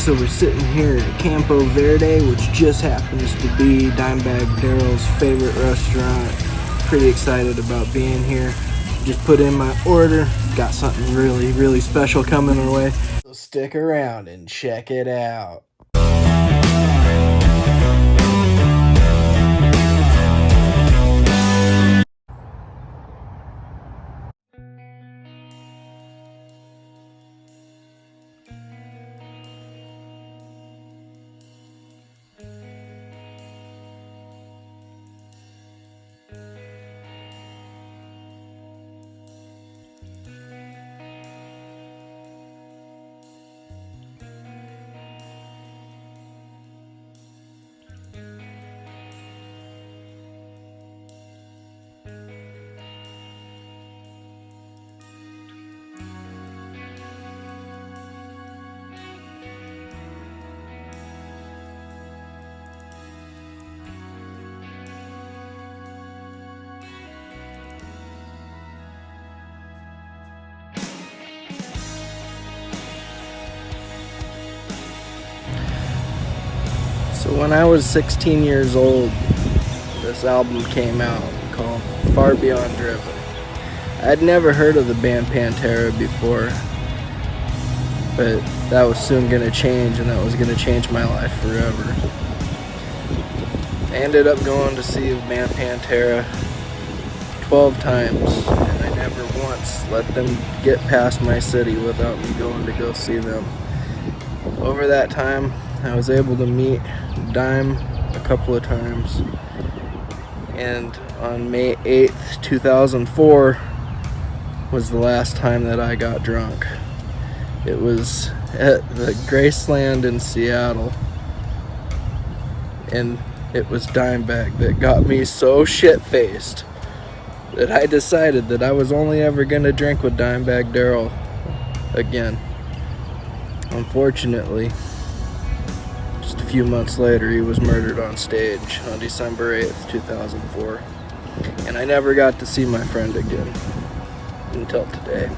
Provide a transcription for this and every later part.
so we're sitting here at Campo Verde, which just happens to be Dimebag Darrell's favorite restaurant. Pretty excited about being here. Just put in my order. Got something really, really special coming our way. So stick around and check it out. So when I was 16 years old, this album came out called Far Beyond Driven. I'd never heard of the band Pantera before, but that was soon going to change and that was going to change my life forever. I ended up going to see the band Pantera 12 times and I never once let them get past my city without me going to go see them. Over that time, I was able to meet Dime a couple of times. And on May 8th, 2004 was the last time that I got drunk. It was at the Graceland in Seattle. And it was Dimebag that got me so shit-faced that I decided that I was only ever going to drink with Dimebag Darrell again. Unfortunately, few months later, he was murdered on stage on December 8th, 2004. And I never got to see my friend again until today.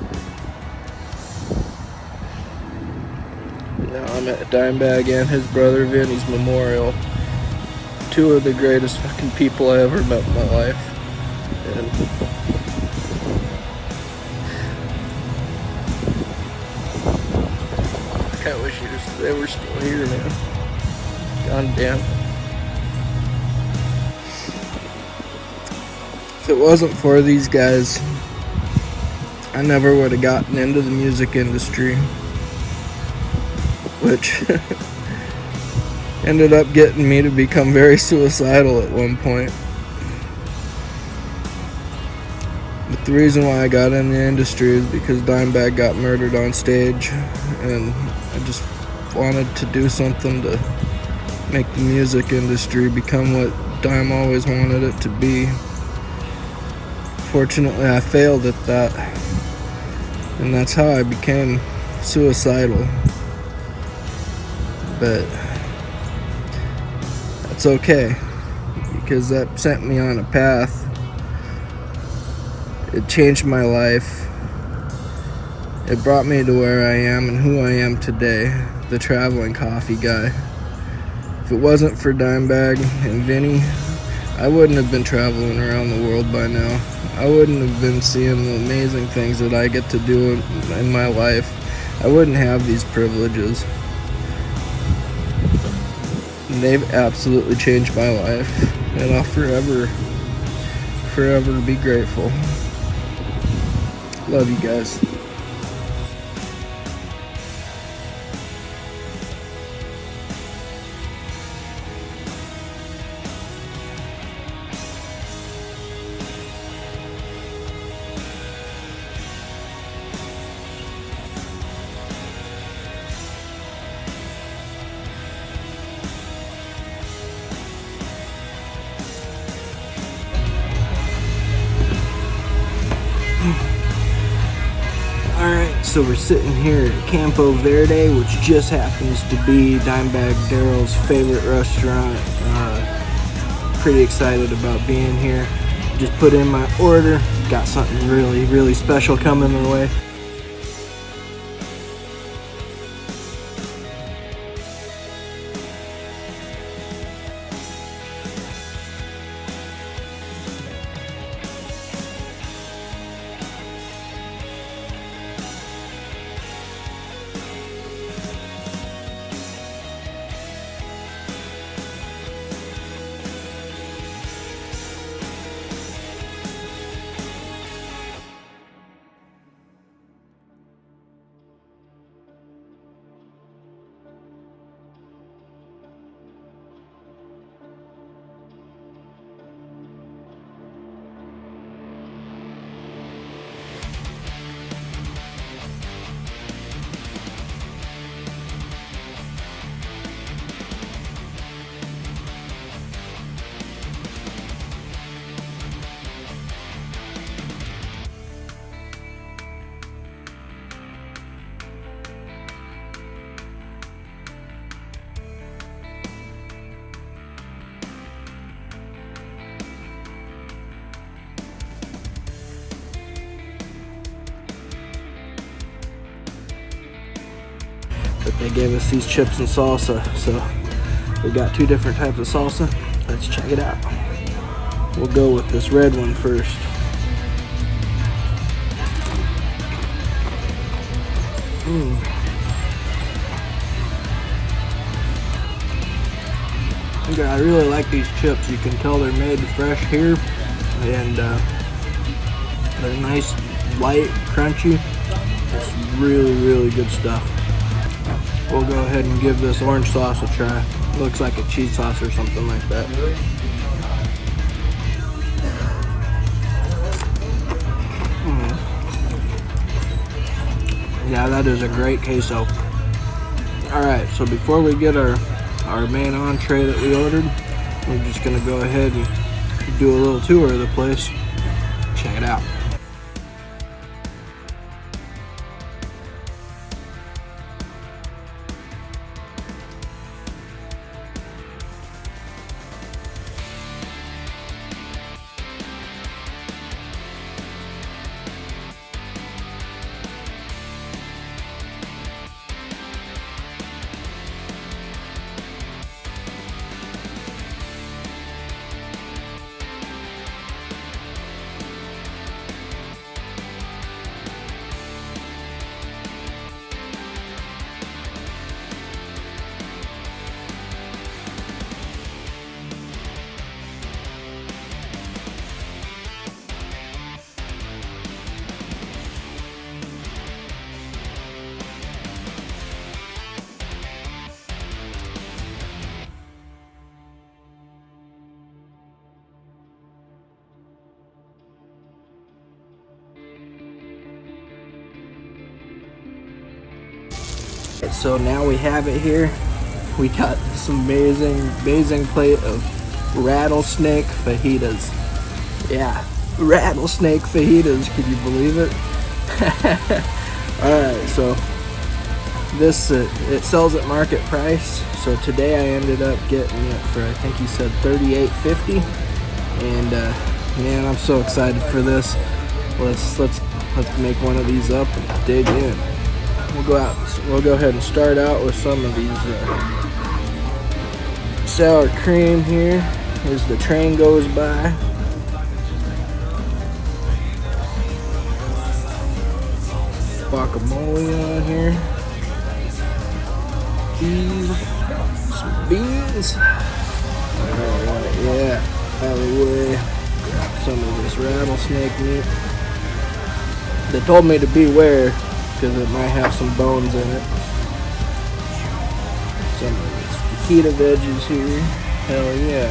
Now I'm at Dimebag and his brother Vinnie's memorial. Two of the greatest fucking people I ever met in my life. And I wish they were still here, man. God damn. If it wasn't for these guys, I never would have gotten into the music industry. Which ended up getting me to become very suicidal at one point. But the reason why I got in the industry is because Dimebag got murdered on stage and I just wanted to do something to make the music industry become what Dime always wanted it to be. Fortunately, I failed at that. And that's how I became suicidal. But that's okay because that sent me on a path. It changed my life. It brought me to where I am and who I am today, the traveling coffee guy. If it wasn't for Dimebag and Vinnie, I wouldn't have been traveling around the world by now. I wouldn't have been seeing the amazing things that I get to do in, my life. I wouldn't have these privileges. And they've absolutely changed my life. And I'll forever, forever be grateful. Love you guys. So we're sitting here at Campo Verde, which just happens to be Dimebag Darrell's favorite restaurant. Uh, pretty excited about being here. Just put in my order. Got something really, really special coming our way. Gave us these chips and salsa. So we got two different types of salsa. Let's check it out. We'll go with this red one first. Mm. I really like these chips. You can tell they're made fresh here, and uh, they're nice, light, crunchy. It's really, really good stuff. We'll go ahead and give this orange sauce a try. Looks like a cheese sauce or something like that. Mm. Yeah, that is a great queso. Alright, so before we get our, our main entree that we ordered, we're just to go ahead and do a little tour of the place. Check it out. So now we have it here. We got this amazing, amazing plate of rattlesnake fajitas. Yeah, rattlesnake fajitas. Can you believe it? Alright, so this, uh, it sells at market price. So today I ended up getting it for, I think he said 38.50 And uh, man, I'm so excited for this. Let's, let's, let's make one of these up and dig in we'll go out we'll go ahead and start out with some of these uh, sour cream here as the train goes by. Guacamole on here. Cheese some beans. Alright, yeah alleyway. Grab some of this rattlesnake meat. They told me to beware because it might have some bones in it. Some fajita veggies here. Hell yeah.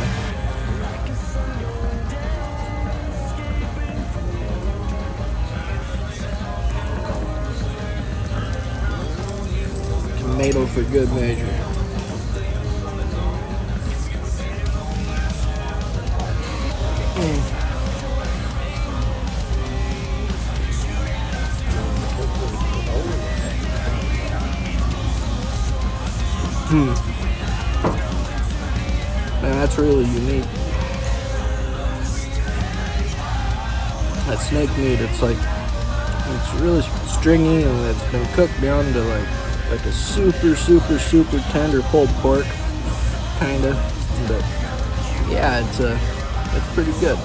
Tomato for good measure. It's like, it's really stringy and it's been cooked down to like, like a super, super, super tender pulled pork, kinda. But yeah, it's uh, it's pretty good.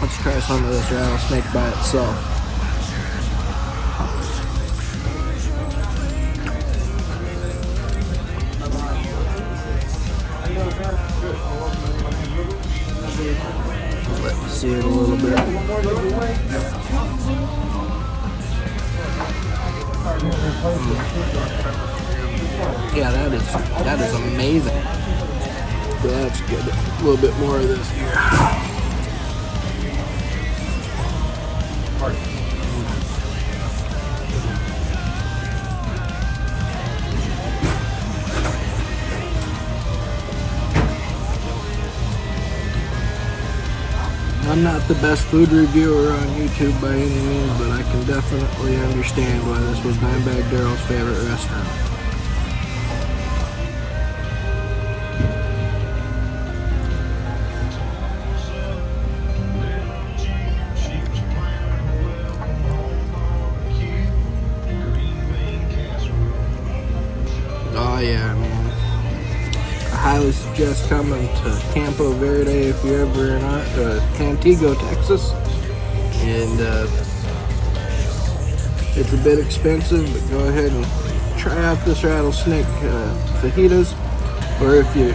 Let's try some of this rattlesnake by itself. See it a little bit. Yeah, that is that is amazing. That's good. A little bit more of this here. I'm not the best food reviewer on YouTube by any means, but I can definitely understand why this was Dimebag Darrell's favorite restaurant. Coming to Campo Verde if you're ever in uh, Pantego, Texas. And uh, it's a bit expensive, but go ahead and try out this rattlesnake uh, fajitas. Or if you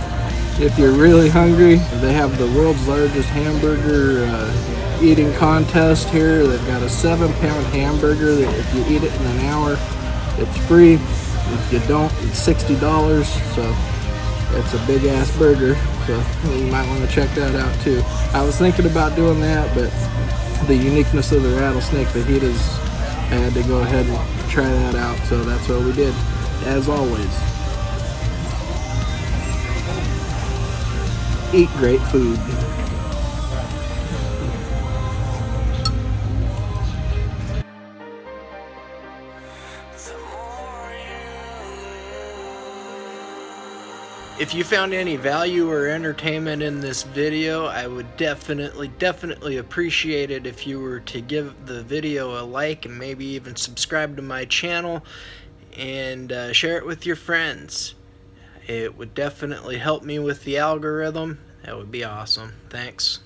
if you're really hungry, they have the world's largest hamburger uh, eating contest here. They've got a seven pound hamburger that if you eat it in an hour, it's free. If you don't, it's $60. So it's a big ass burger. So you might want to check that out too. I was thinking about doing that, but the uniqueness of the rattlesnake fajitas, I had to go ahead and try that out. So that's what we did, as always. eat great food. If you found any value or entertainment in this video, I would definitely, definitely appreciate it if you were to give the video a like and maybe even subscribe to my channel and uh, share it with your friends. It would definitely help me with the algorithm. That would be awesome. Thanks.